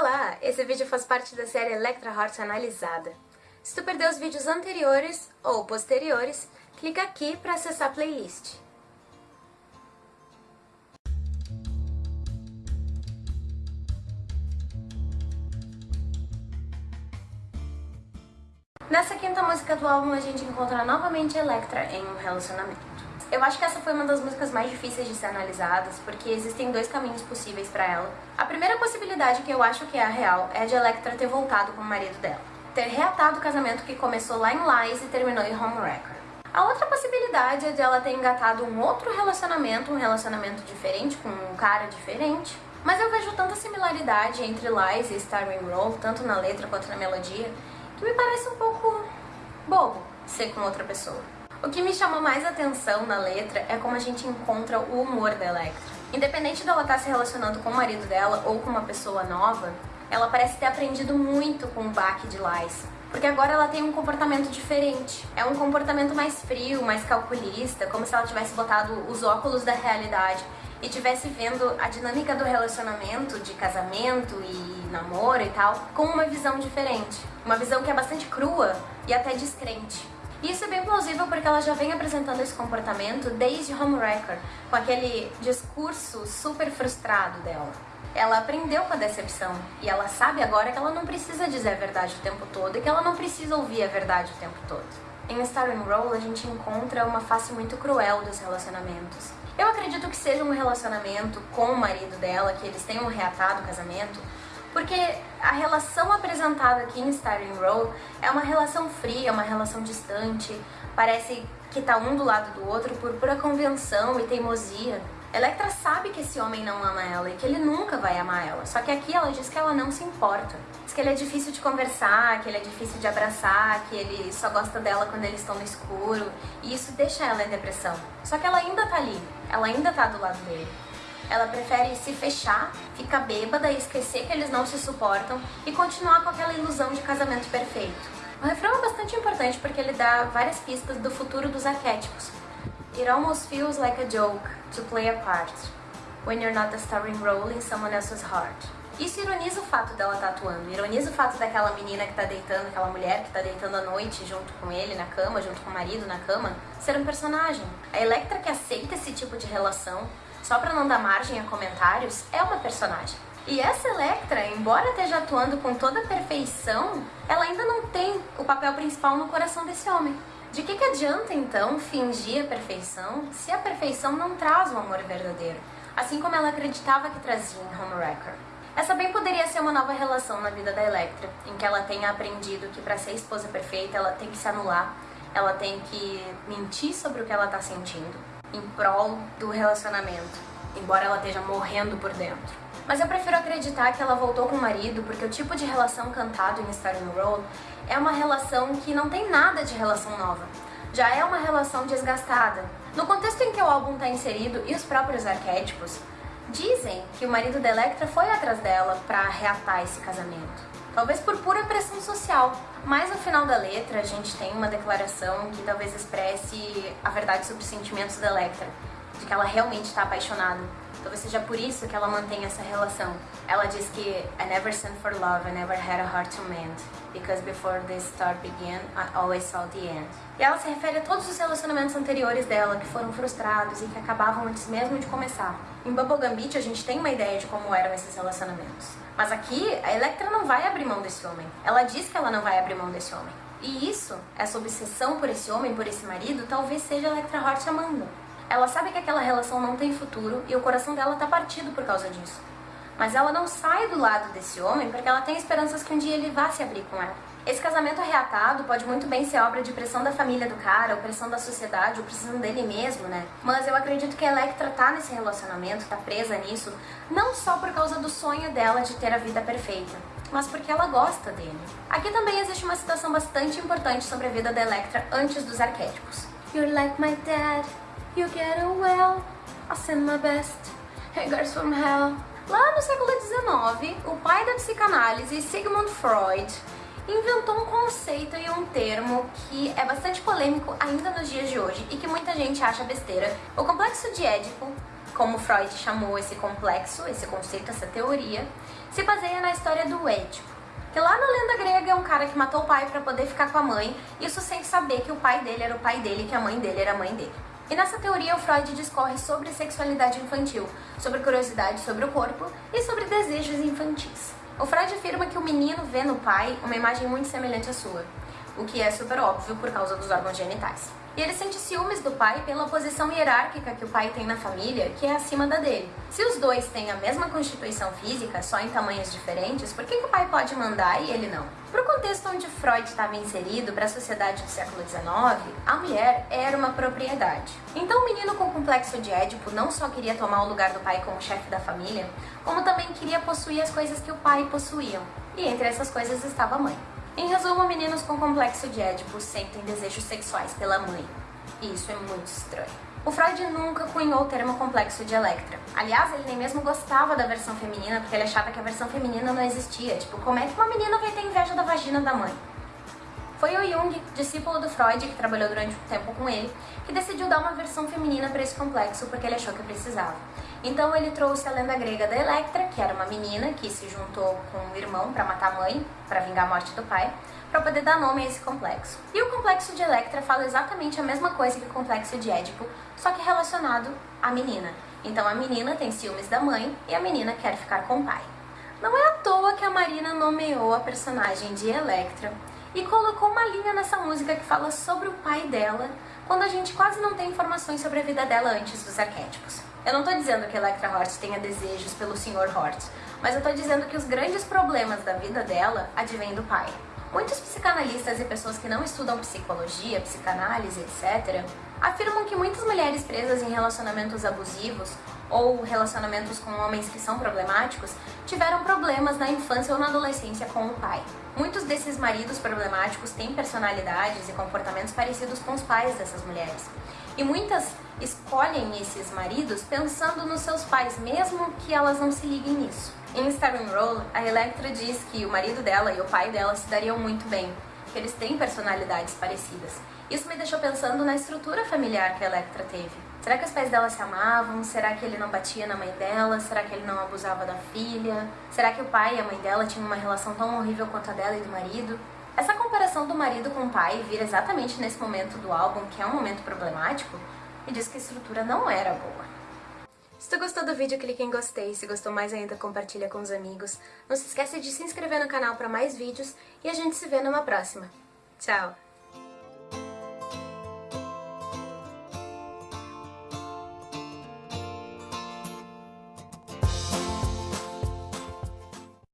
Olá! Esse vídeo faz parte da série Electra Heart Analisada. Se tu perdeu os vídeos anteriores ou posteriores, clica aqui para acessar a playlist. Nessa quinta música do álbum a gente encontra novamente Electra em um relacionamento. Eu acho que essa foi uma das músicas mais difíceis de ser analisadas, porque existem dois caminhos possíveis para ela. A primeira possibilidade, que eu acho que é a real, é de Electra ter voltado com o marido dela. Ter reatado o casamento que começou lá em Lies e terminou em Homewrecker. A outra possibilidade é de ela ter engatado um outro relacionamento, um relacionamento diferente, com um cara diferente. Mas eu vejo tanta similaridade entre Lies e Starring Roll, tanto na letra quanto na melodia, que me parece um pouco bobo ser com outra pessoa. O que me chamou mais atenção na letra é como a gente encontra o humor da Electra. Independente dela estar se relacionando com o marido dela ou com uma pessoa nova, ela parece ter aprendido muito com o baque de Lies. Porque agora ela tem um comportamento diferente. É um comportamento mais frio, mais calculista, como se ela tivesse botado os óculos da realidade e tivesse vendo a dinâmica do relacionamento, de casamento e namoro e tal, com uma visão diferente. Uma visão que é bastante crua e até descrente. Isso é bem plausível porque ela já vem apresentando esse comportamento desde Homewrecker, com aquele discurso super frustrado dela. Ela aprendeu com a decepção e ela sabe agora que ela não precisa dizer a verdade o tempo todo e que ela não precisa ouvir a verdade o tempo todo. Em Starring Role a gente encontra uma face muito cruel dos relacionamentos. Eu acredito que seja um relacionamento com o marido dela, que eles tenham reatado o casamento, porque a relação apresentada aqui em Starting Row é uma relação fria, uma relação distante, parece que tá um do lado do outro por pura convenção e teimosia. Electra sabe que esse homem não ama ela e que ele nunca vai amar ela, só que aqui ela diz que ela não se importa. Diz que ele é difícil de conversar, que ele é difícil de abraçar, que ele só gosta dela quando eles estão no escuro, e isso deixa ela em depressão. Só que ela ainda tá ali, ela ainda tá do lado dele. Ela prefere se fechar, ficar bêbada e esquecer que eles não se suportam e continuar com aquela ilusão de casamento perfeito. O refrão é bastante importante porque ele dá várias pistas do futuro dos arquétipos. It almost feels like a joke to play a part when you're not the starring role in someone else's heart. Isso ironiza o fato dela estar tá atuando, ironiza o fato daquela menina que está deitando, aquela mulher que está deitando à noite junto com ele na cama, junto com o marido na cama, ser um personagem. A Electra que aceita esse tipo de relação, só para não dar margem a comentários, é uma personagem. E essa Electra, embora esteja atuando com toda a perfeição, ela ainda não tem o papel principal no coração desse homem. De que, que adianta então fingir a perfeição se a perfeição não traz o amor verdadeiro, assim como ela acreditava que trazia em Homewrecker? Essa bem poderia ser uma nova relação na vida da Electra, em que ela tenha aprendido que para ser esposa perfeita ela tem que se anular, ela tem que mentir sobre o que ela está sentindo, em prol do relacionamento, embora ela esteja morrendo por dentro. Mas eu prefiro acreditar que ela voltou com o marido porque o tipo de relação cantado em Starting Road é uma relação que não tem nada de relação nova. Já é uma relação desgastada. No contexto em que o álbum está inserido e os próprios arquétipos, dizem que o marido da Electra foi atrás dela para reatar esse casamento talvez por pura pressão social. Mas no final da letra a gente tem uma declaração que talvez expresse a verdade sobre os sentimentos da Electra, de que ela realmente está apaixonada. Talvez seja por isso que ela mantém essa relação. Ela diz que I never sent for love, I never had a heart to mend, because before this start began, I always saw the end. E ela se refere a todos os relacionamentos anteriores dela que foram frustrados e que acabavam antes mesmo de começar. Em Bubblegum Beach a gente tem uma ideia de como eram esses relacionamentos. Mas aqui a Electra não vai abrir mão desse homem. Ela diz que ela não vai abrir mão desse homem. E isso, essa obsessão por esse homem, por esse marido, talvez seja a Electra Hort amando. Ela sabe que aquela relação não tem futuro e o coração dela tá partido por causa disso. Mas ela não sai do lado desse homem porque ela tem esperanças que um dia ele vá se abrir com ela. Esse casamento reatado pode muito bem ser obra de pressão da família do cara, ou pressão da sociedade, ou pressão dele mesmo, né? Mas eu acredito que a Electra tá nesse relacionamento, tá presa nisso, não só por causa do sonho dela de ter a vida perfeita, mas porque ela gosta dele. Aqui também existe uma citação bastante importante sobre a vida da Electra antes dos arquétipos. You're like my dad. You get well, I send my best, hangers from hell. Lá no século XIX, o pai da psicanálise, Sigmund Freud, inventou um conceito e um termo que é bastante polêmico ainda nos dias de hoje e que muita gente acha besteira. O complexo de Édipo como Freud chamou esse complexo, esse conceito, essa teoria, se baseia na história do Édipo. Que lá na lenda grega é um cara que matou o pai para poder ficar com a mãe, isso sem saber que o pai dele era o pai dele e que a mãe dele era a mãe dele. E nessa teoria o Freud discorre sobre sexualidade infantil, sobre curiosidade sobre o corpo e sobre desejos infantis. O Freud afirma que o menino vê no pai uma imagem muito semelhante à sua, o que é super óbvio por causa dos órgãos genitais. E ele sente ciúmes do pai pela posição hierárquica que o pai tem na família, que é acima da dele. Se os dois têm a mesma constituição física, só em tamanhos diferentes, por que, que o pai pode mandar e ele não? Para o contexto onde Freud estava inserido, para a sociedade do século XIX, a mulher era uma propriedade. Então o menino com complexo de Édipo não só queria tomar o lugar do pai como chefe da família, como também queria possuir as coisas que o pai possuía. E entre essas coisas estava a mãe. Em resumo, meninos com complexo de Édipo sentem desejos sexuais pela mãe. E isso é muito estranho. O Freud nunca cunhou o termo complexo de Electra. Aliás, ele nem mesmo gostava da versão feminina, porque ele achava que a versão feminina não existia. Tipo, como é que uma menina vai ter inveja da vagina da mãe? Foi o Jung, discípulo do Freud, que trabalhou durante um tempo com ele, que decidiu dar uma versão feminina para esse complexo porque ele achou que precisava. Então ele trouxe a lenda grega da Electra, que era uma menina que se juntou com o irmão para matar a mãe, para vingar a morte do pai, para poder dar nome a esse complexo. E o complexo de Electra fala exatamente a mesma coisa que o complexo de Édipo, só que relacionado à menina. Então a menina tem ciúmes da mãe e a menina quer ficar com o pai. Não é à toa que a Marina nomeou a personagem de Electra e colocou uma linha nessa música que fala sobre o pai dela, quando a gente quase não tem informações sobre a vida dela antes dos arquétipos. Eu não estou dizendo que Electra Hort tenha desejos pelo Sr. Hort, mas eu estou dizendo que os grandes problemas da vida dela advêm do pai. Muitos psicanalistas e pessoas que não estudam psicologia, psicanálise, etc., afirmam que muitas mulheres presas em relacionamentos abusivos ou relacionamentos com homens que são problemáticos tiveram problemas na infância ou na adolescência com o pai. Muitos desses maridos problemáticos têm personalidades e comportamentos parecidos com os pais dessas mulheres. E muitas escolhem esses maridos pensando nos seus pais, mesmo que elas não se liguem nisso. Em Starring Role, a Electra diz que o marido dela e o pai dela se dariam muito bem, que eles têm personalidades parecidas. Isso me deixou pensando na estrutura familiar que a Electra teve. Será que os pais dela se amavam? Será que ele não batia na mãe dela? Será que ele não abusava da filha? Será que o pai e a mãe dela tinham uma relação tão horrível quanto a dela e do marido? Essa comparação do marido com o pai vira exatamente nesse momento do álbum, que é um momento problemático, e diz que a estrutura não era boa. Se tu gostou do vídeo, clique em gostei. Se gostou mais ainda, compartilha com os amigos. Não se esqueça de se inscrever no canal para mais vídeos e a gente se vê numa próxima. Tchau!